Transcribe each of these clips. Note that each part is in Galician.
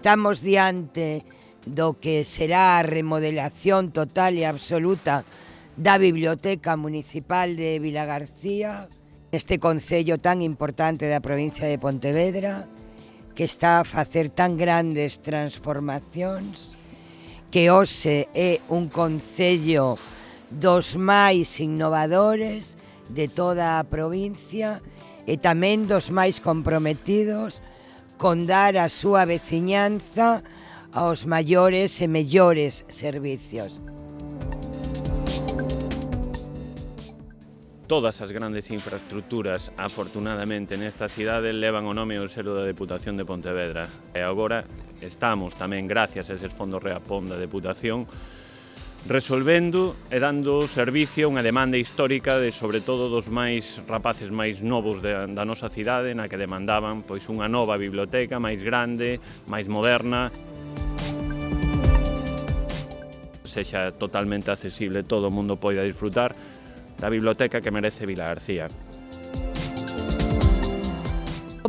Estamos diante do que será a remodelación total e absoluta da Biblioteca Municipal de Vila García, este concello tan importante da provincia de Pontevedra, que está a facer tan grandes transformacións, que hoxe é un concello dos máis innovadores de toda a provincia e tamén dos máis comprometidos con dar a súa veciñanza aos maiores e mellores servicios. Todas as grandes infraestructuras, afortunadamente, nesta cidade levan o nome ao selo da Deputación de Pontevedra. E agora estamos tamén, gracias a eses fondos reapón da Deputación, resolvendo e dando servicio a unha demanda histórica de sobre todo dos máis rapaces máis novos de, da nosa cidade na que demandaban pois unha nova biblioteca máis grande, máis moderna sexa totalmente accesible, todo o mundo poida disfrutar da biblioteca que merece Vila García.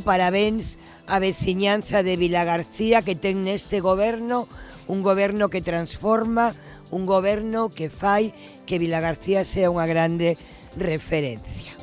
Parabéns a veciñanza de Vila García que ten neste goberno un goberno que transforma, un goberno que fai que Vila García sea unha grande referencia.